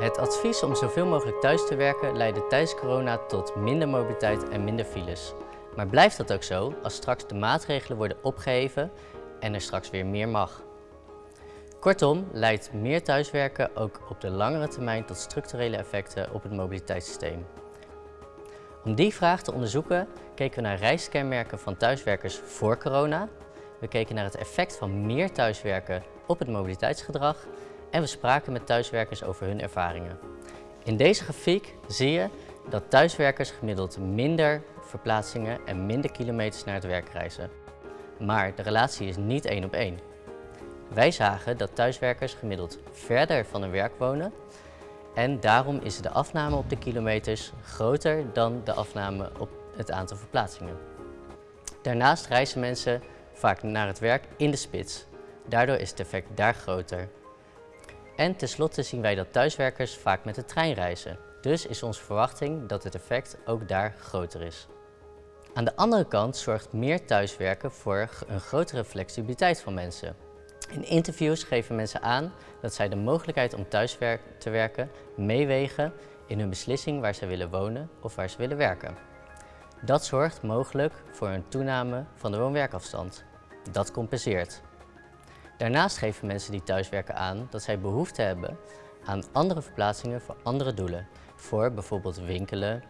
Het advies om zoveel mogelijk thuis te werken leidde tijdens corona tot minder mobiliteit en minder files. Maar blijft dat ook zo als straks de maatregelen worden opgeheven en er straks weer meer mag? Kortom leidt meer thuiswerken ook op de langere termijn tot structurele effecten op het mobiliteitssysteem. Om die vraag te onderzoeken keken we naar reiskenmerken van thuiswerkers voor corona. We keken naar het effect van meer thuiswerken op het mobiliteitsgedrag en we spraken met thuiswerkers over hun ervaringen. In deze grafiek zie je dat thuiswerkers gemiddeld minder verplaatsingen en minder kilometers naar het werk reizen. Maar de relatie is niet één op één. Wij zagen dat thuiswerkers gemiddeld verder van hun werk wonen en daarom is de afname op de kilometers groter dan de afname op het aantal verplaatsingen. Daarnaast reizen mensen vaak naar het werk in de spits. Daardoor is het effect daar groter. En tenslotte zien wij dat thuiswerkers vaak met de trein reizen. Dus is onze verwachting dat het effect ook daar groter is. Aan de andere kant zorgt meer thuiswerken voor een grotere flexibiliteit van mensen. In interviews geven mensen aan dat zij de mogelijkheid om thuis te werken meewegen in hun beslissing waar ze willen wonen of waar ze willen werken. Dat zorgt mogelijk voor een toename van de woon-werkafstand. Dat compenseert. Daarnaast geven mensen die thuiswerken aan dat zij behoefte hebben aan andere verplaatsingen voor andere doelen. Voor bijvoorbeeld winkelen,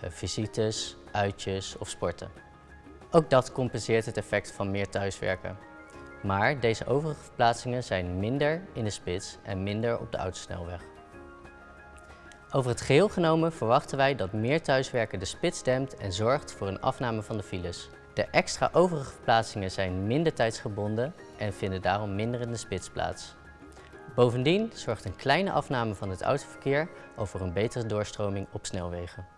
eh, visites, uitjes of sporten. Ook dat compenseert het effect van meer thuiswerken. Maar deze overige verplaatsingen zijn minder in de spits en minder op de autosnelweg. Over het geheel genomen verwachten wij dat meer thuiswerken de spits dempt en zorgt voor een afname van de files. De extra overige verplaatsingen zijn minder tijdsgebonden en vinden daarom minder in de spits plaats. Bovendien zorgt een kleine afname van het autoverkeer over een betere doorstroming op snelwegen.